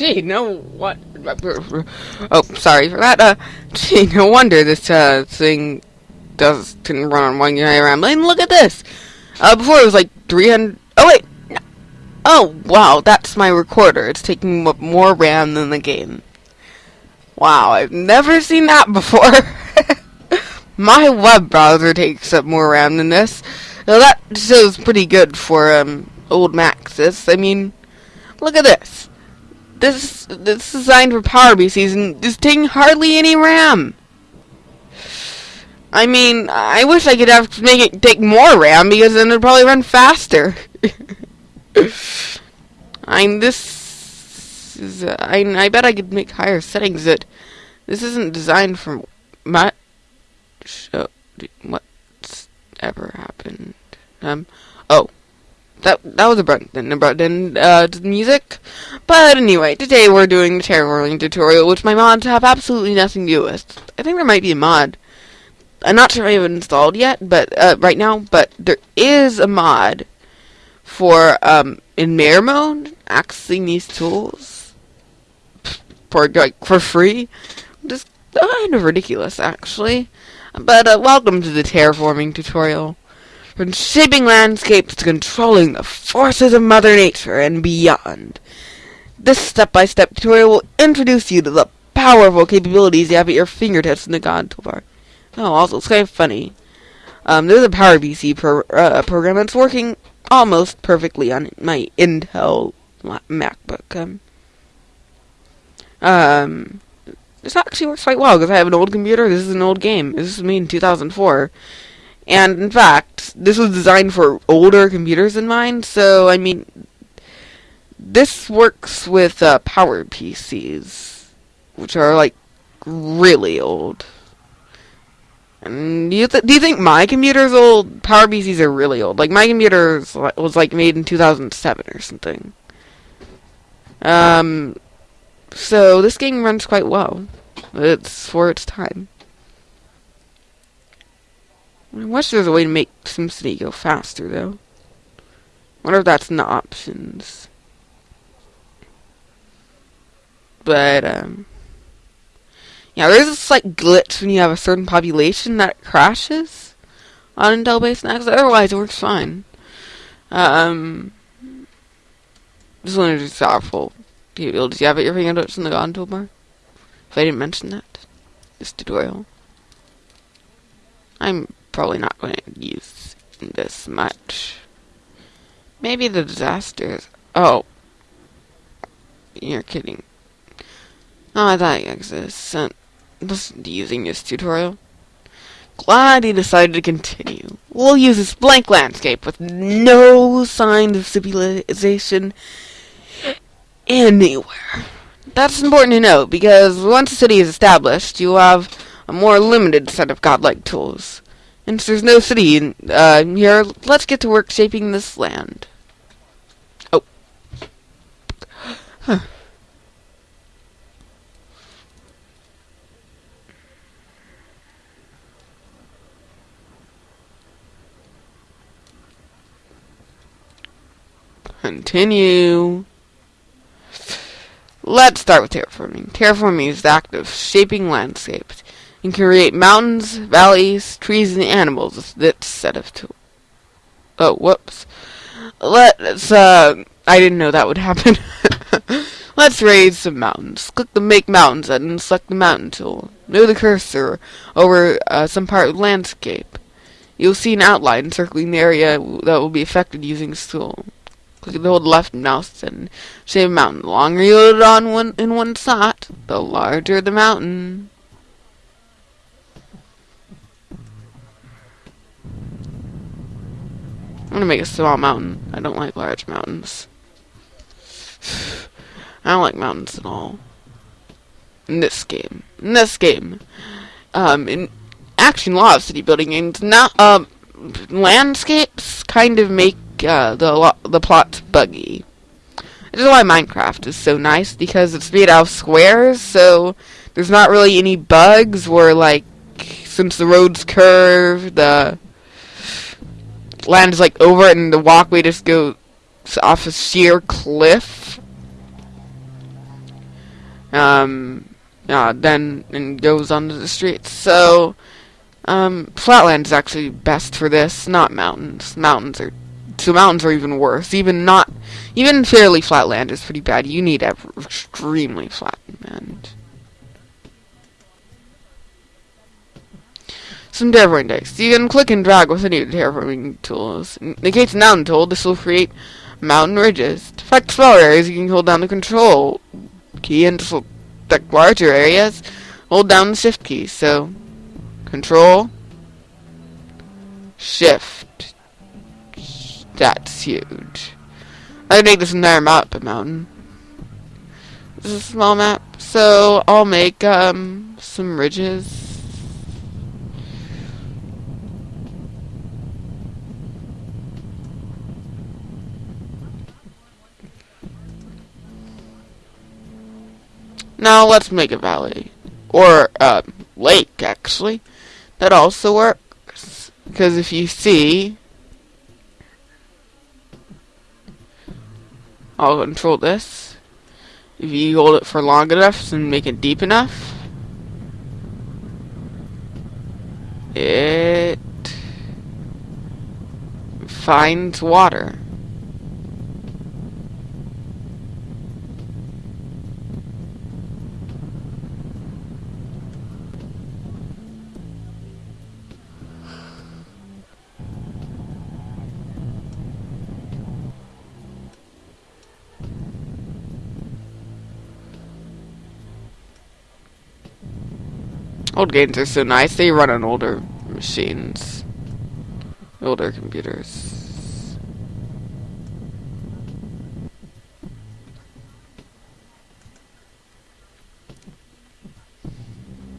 Gee, no what? Oh, sorry for that. Uh, gee, no wonder this uh thing does can run on one around. And look at this. Uh, before it was like 300. Oh wait. Oh wow, that's my recorder. It's taking up more RAM than the game. Wow, I've never seen that before. my web browser takes up more RAM than this. Now that shows pretty good for um old Maxis. I mean, look at this. This this is designed for Power PCs and is taking hardly any RAM. I mean, I wish I could have make it take more RAM because then it'd probably run faster. I'm this is uh, I I bet I could make higher settings. That this isn't designed for my Oh, what's ever happened? Um. Oh, that that was a button button uh music. But anyway, today we're doing the terraforming tutorial, which my mods have absolutely nothing to do with. I think there might be a mod. I'm not sure if I have it installed yet, but uh, right now, but there is a mod for um in mirror mode accessing these tools for like for free. Just kind of ridiculous, actually. But uh, welcome to the terraforming tutorial. From shaping landscapes to controlling the forces of Mother Nature and beyond. This step-by-step tutorial will introduce you to the powerful capabilities you have at your fingertips in the God toolbar. Oh, also, it's kind of funny. Um, there's a PowerPC pro uh, program that's working almost perfectly on my Intel MacBook. Um, um, this actually works quite well because I have an old computer. This is an old game. This is me in 2004. And in fact, this was designed for older computers in mind, so I mean, this works with uh, Power PCs, which are like really old. And do you, th do you think my computer's old? Power PCs are really old. Like my computer was like made in 2007 or something. Um, so this game runs quite well. It's for its time. I wish there was a way to make SimCity go faster, though. wonder if that's in the options. But, um... Yeah, there's a slight glitch when you have a certain population that crashes on Intel-based Macs. Otherwise, it works fine. Um... Just wanted to be powerful. Do you, do you have it your fingertips in the God toolbar? If I didn't mention that. This tutorial. I'm probably not going to use this much. Maybe the disasters. Oh. You're kidding. Oh, I thought you existed. Listen uh, using this tutorial. Glad you decided to continue. We'll use this blank landscape with no signs of civilization anywhere. That's important to note because once a city is established, you have a more limited set of godlike tools. Since there's no city in, uh, here, let's get to work shaping this land. Oh. Huh. Continue. Let's start with terraforming. Terraforming is the act of shaping landscapes. Can create mountains, valleys, trees, and animals with this set of tools. Oh, whoops. Let's, uh, I didn't know that would happen. Let's raise some mountains. Click the Make Mountains button and select the Mountain tool. Move the cursor over uh, some part of the landscape. You'll see an outline circling the area that will be affected using this tool. Click the hold left mouse and shape a mountain. The longer you hold it on one in one spot, the larger the mountain. I'm gonna make a small mountain. I don't like large mountains. I don't like mountains at all. In this game. In this game. Um, in Action Law of City Building games, not, um, landscapes kind of make, uh, the, the plot buggy. This is why Minecraft is so nice, because it's made out of squares, so there's not really any bugs where, like, since the road's curve, the lands like over it and the walkway just goes off a sheer cliff. Um, uh, then and goes onto the streets. So, um, flatland is actually best for this, not mountains. Mountains are so mountains are even worse. Even not, even fairly flat land is pretty bad. You need extremely flat land. Some terraforming dice. You can click and drag with any terraforming tools. In the case of mountain tool, this will create mountain ridges. To affect smaller areas, you can hold down the control key and to select larger areas, hold down the shift key. So, control, shift. That's huge. I can make this entire map a mountain. This is a small map, so I'll make um some ridges. Now let's make a valley. Or uh, lake, actually. That also works. Because if you see... I'll control this. If you hold it for long enough and make it deep enough, it finds water. Old games are so nice. They run on older machines. Older computers.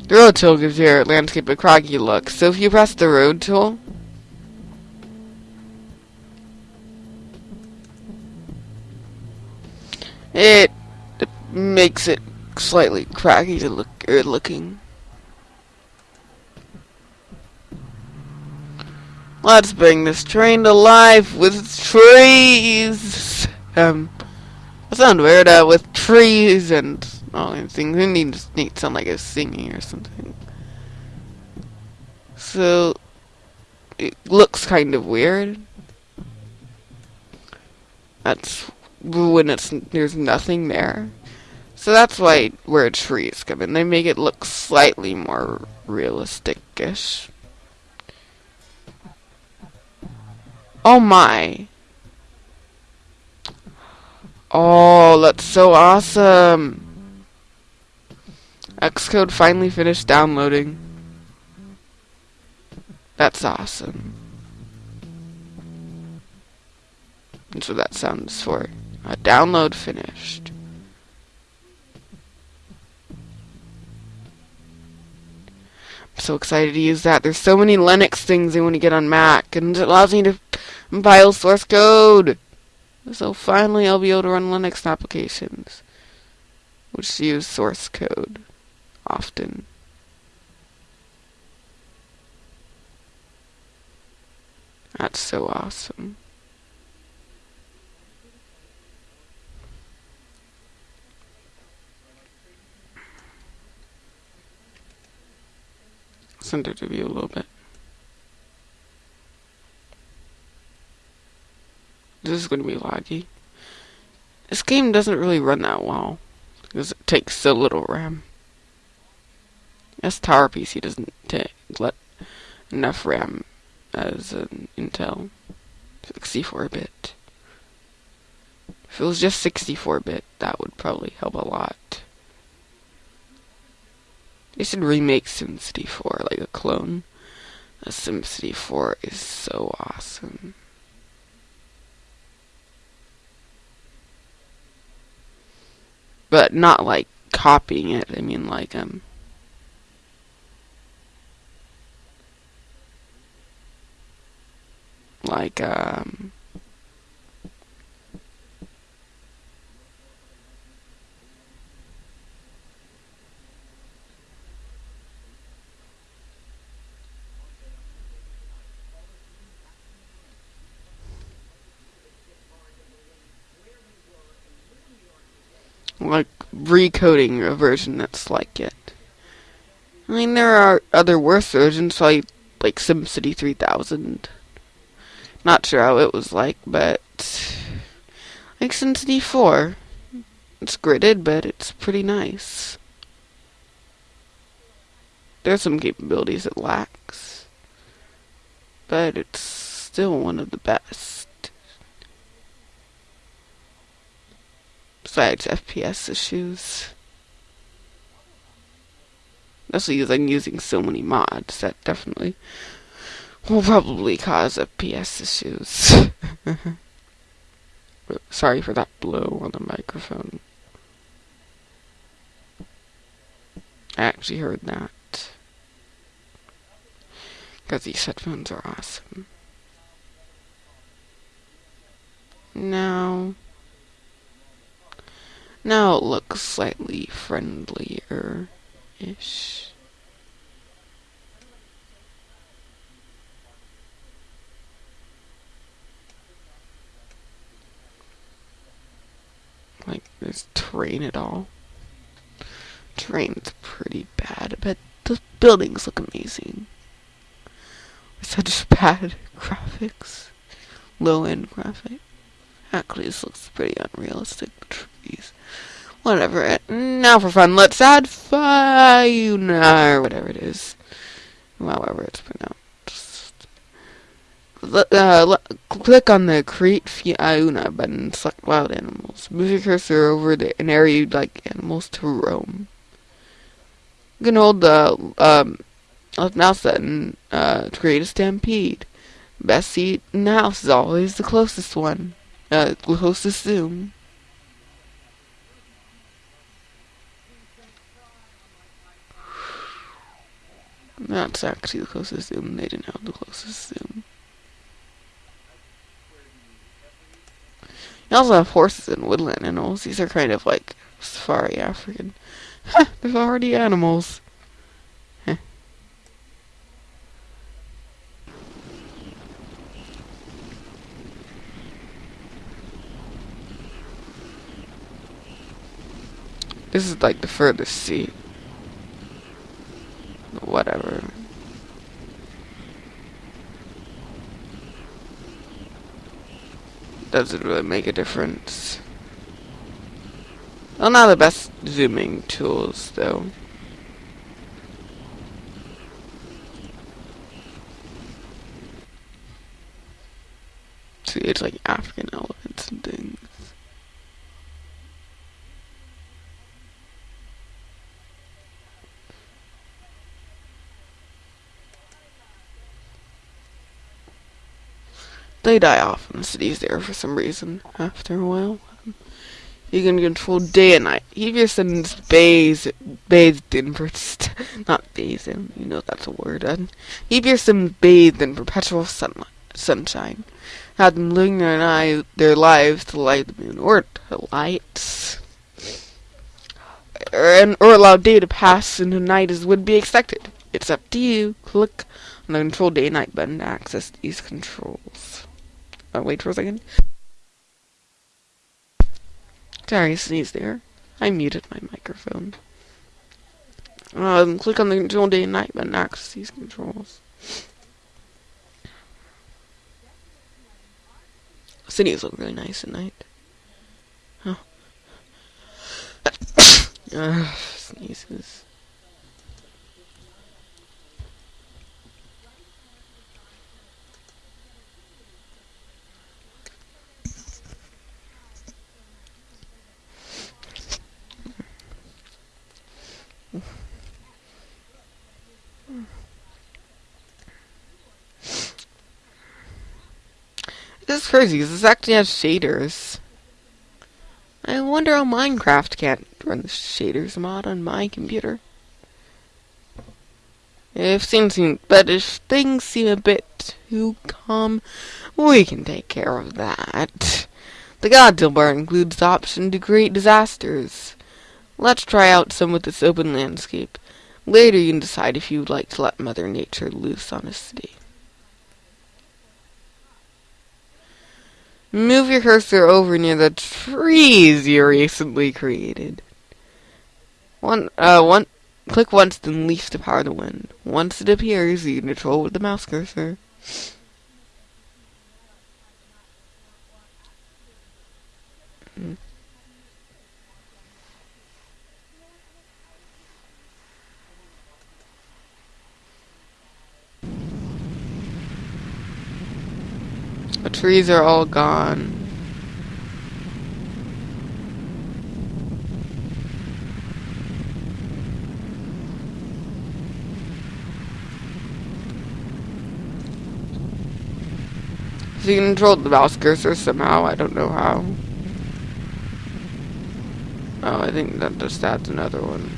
The road tool gives your landscape a craggy look. So if you press the road tool, it makes it slightly craggy to look er, looking. Let's bring this train to life with trees. Um, that sounds weird. Uh, with trees and all these things. It needs need sound like it's singing or something. So it looks kind of weird. That's when it's there's nothing there. So that's why where trees come in. They make it look slightly more realistic-ish. Oh my. Oh, that's so awesome. Xcode finally finished downloading. That's awesome. That's what that sounds for. A download finished. I'm so excited to use that. There's so many Linux things I want to get on Mac, and it allows me to compile source code. So finally I'll be able to run Linux applications, which use source code often. That's so awesome. Center to view a little bit. This is going to be laggy. This game doesn't really run that well. Because it takes so little RAM. This Power PC doesn't take let enough RAM as an Intel 64-bit. If it was just 64-bit, that would probably help a lot. They should remake SimCity 4 like a clone. SimCity 4 is so awesome. But not like copying it. I mean like um like um recoding a version that's like it. I mean, there are other worse versions, like like SimCity 3000. Not sure how it was like, but like SimCity 4. It's gridded, but it's pretty nice. There's some capabilities it lacks, but it's still one of the best. Besides FPS issues. Especially because I'm using so many mods that definitely will probably cause FPS issues. Sorry for that blow on the microphone. I actually heard that. Because these headphones are awesome. Now, now it looks slightly friendlier-ish. Like, this terrain at all. Terrain's pretty bad, but the buildings look amazing. Such bad graphics. Low-end graphic. Actually, this looks pretty unrealistic. The trees. Whatever. Now for fun, let's add Fiuna, or whatever it is. However it's pronounced. Uh, click on the Create Fiuna button select wild animals. Move your cursor over the, an area you'd like animals to roam. You can hold the um, left mouse button uh, to create a stampede. Best seat in the house is always the closest one. Uh, closest zoom. That's actually the closest zoom. They didn't have the closest zoom. You also have horses and woodland animals. These are kind of like safari African. There's already animals. This is like the furthest seat. Whatever. Doesn't really make a difference. Well, not the best zooming tools, though. See, it's like African elephants and things. They die off in the cities there for some reason after a while. You can control day and night. Your sons bathed, in, not bathed in, you know that's a word. And your sons bathed in perpetual sunlight, sunshine. Have them living their, their lives to light the moon, or to lights. Or, and, or allow day to pass into night as would be expected. It's up to you. Click on the control day and night button to access these controls. Wait for a second. Sorry, sneeze there. I muted my microphone. Um, click on the control day and night button to access these controls. Cities look really nice at night. Oh. sneezes. This is crazy, because this actually has shaders. I wonder how Minecraft can't run the shaders mod on my computer. If things seem, but if things seem a bit too calm, we can take care of that. The God toolbar includes the option to create disasters. Let's try out some with this open landscape. Later you can decide if you would like to let Mother Nature loose on a city. Move your cursor over near the trees you recently created. One, uh, one, click once, then leaf to power the wind. Once it appears, you control with the mouse cursor. The trees are all gone. So you controlled the mouse cursor somehow, I don't know how. Oh, I think that just adds another one.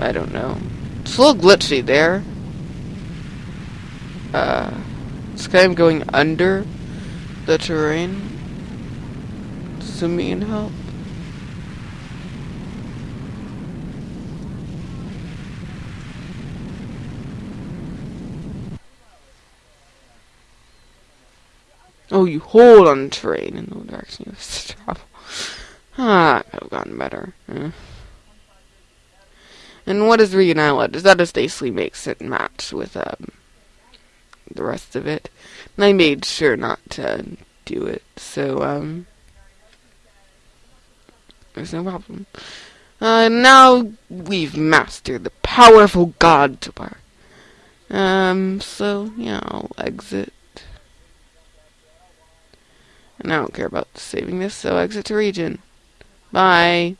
I don't know. It's a little glitchy there. It's kind of going under the terrain. Zoom and help. Oh, you hold on terrain in the direction you have to travel. Ah, could have gotten better. Eh. And what is Island? Is that a basically makes it match with um the rest of it. And I made sure not to do it, so um there's no problem. Uh, now we've mastered the powerful god toolbar. Um, so yeah, I'll exit. And I don't care about saving this, so exit to region. Bye.